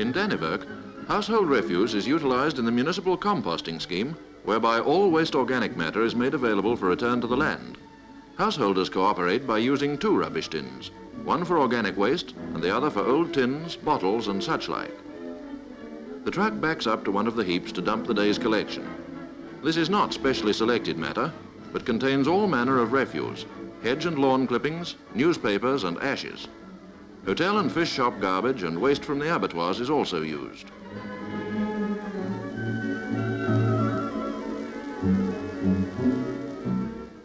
In Dannevirke, household refuse is utilized in the municipal composting scheme, whereby all waste organic matter is made available for return to the land. Householders cooperate by using two rubbish tins, one for organic waste and the other for old tins, bottles and such like. The truck backs up to one of the heaps to dump the day's collection. This is not specially selected matter, but contains all manner of refuse, hedge and lawn clippings, newspapers and ashes. Hotel and fish shop garbage and waste from the abattoirs is also used.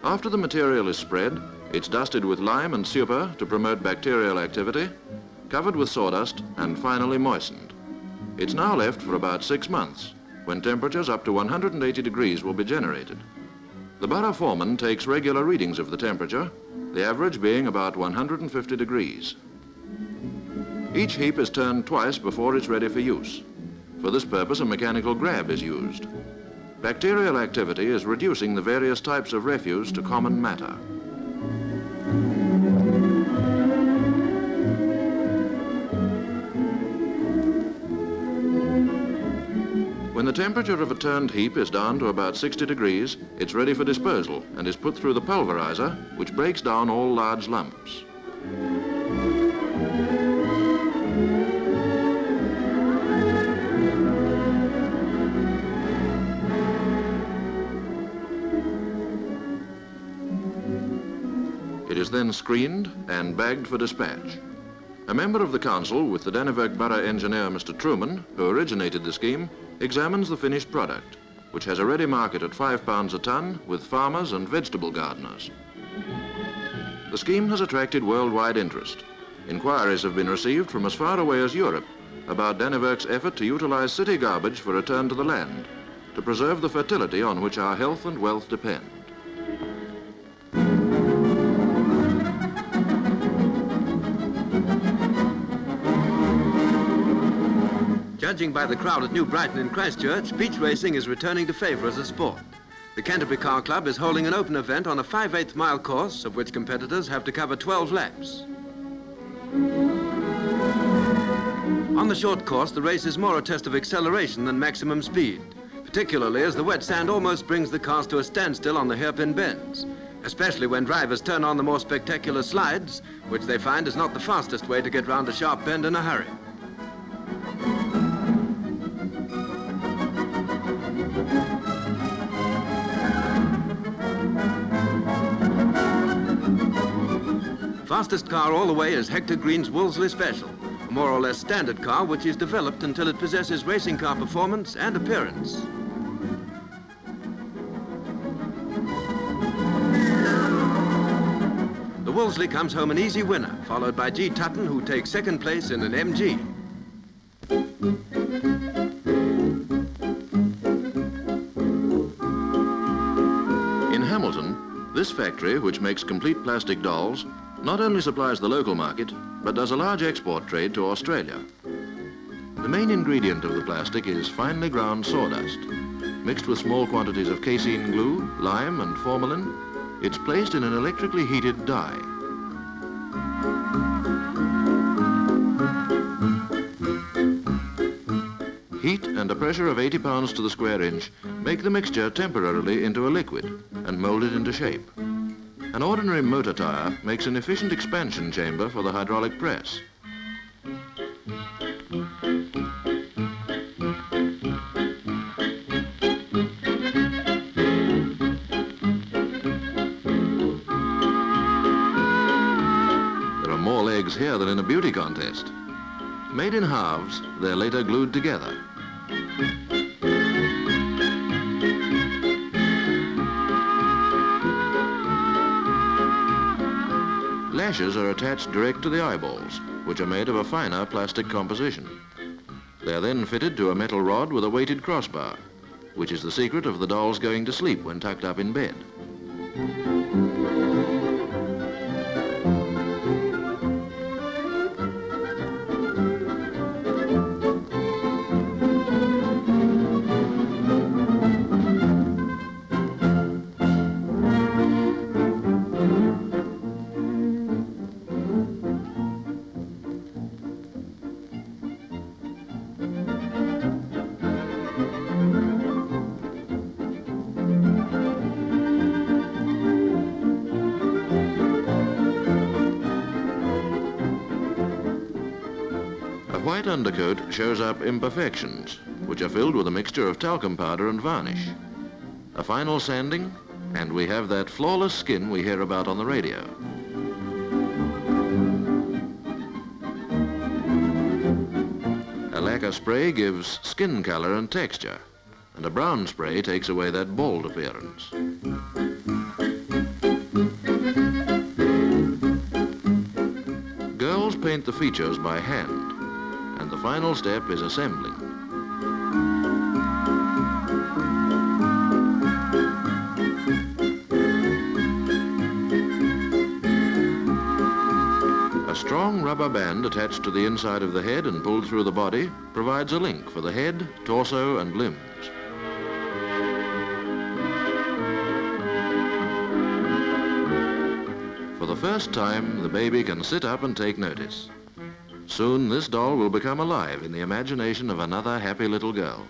After the material is spread, it's dusted with lime and super to promote bacterial activity, covered with sawdust and finally moistened. It's now left for about six months, when temperatures up to 180 degrees will be generated. The borough foreman takes regular readings of the temperature, the average being about 150 degrees. Each heap is turned twice before it's ready for use. For this purpose, a mechanical grab is used. Bacterial activity is reducing the various types of refuse to common matter. When the temperature of a turned heap is down to about 60 degrees, it's ready for disposal and is put through the pulverizer, which breaks down all large lumps. Then screened and bagged for dispatch. A member of the council with the Dannevirke Borough engineer, Mr. Truman, who originated the scheme, examines the finished product, which has a ready market at five pounds a ton with farmers and vegetable gardeners. The scheme has attracted worldwide interest. Inquiries have been received from as far away as Europe about Dannevirke's effort to utilize city garbage for return to the land, to preserve the fertility on which our health and wealth depend. Judging by the crowd at New Brighton in Christchurch, beach racing is returning to favour as a sport. The Canterbury Car Club is holding an open event on a 5 8 mile course, of which competitors have to cover 12 laps. On the short course, the race is more a test of acceleration than maximum speed, particularly as the wet sand almost brings the cars to a standstill on the hairpin bends, especially when drivers turn on the more spectacular slides, which they find is not the fastest way to get round a sharp bend in a hurry. Fastest car all the way is Hector Green's Wolseley Special, a more or less standard car which is developed until it possesses racing car performance and appearance. The Wolseley comes home an easy winner, followed by G. Tutton, who takes second place in an MG. In Hamilton, this factory, which makes complete plastic dolls, not only supplies the local market, but does a large export trade to Australia. The main ingredient of the plastic is finely ground sawdust. Mixed with small quantities of casein glue, lime and formalin, it's placed in an electrically heated die. Heat and a pressure of 80 pounds to the square inch make the mixture temporarily into a liquid and mold it into shape. An ordinary motor tire makes an efficient expansion chamber for the hydraulic press. There are more legs here than in a beauty contest. Made in halves, they're later glued together. Lashes are attached direct to the eyeballs, which are made of a finer plastic composition. They are then fitted to a metal rod with a weighted crossbar, which is the secret of the dolls going to sleep when tucked up in bed. White undercoat shows up imperfections, which are filled with a mixture of talcum powder and varnish. A final sanding, and we have that flawless skin we hear about on the radio. A lacquer spray gives skin color and texture, and a brown spray takes away that bald appearance. Girls paint the features by hand, final step is assembling. A strong rubber band attached to the inside of the head and pulled through the body provides a link for the head, torso and limbs. For the first time, the baby can sit up and take notice. Soon this doll will become alive in the imagination of another happy little girl.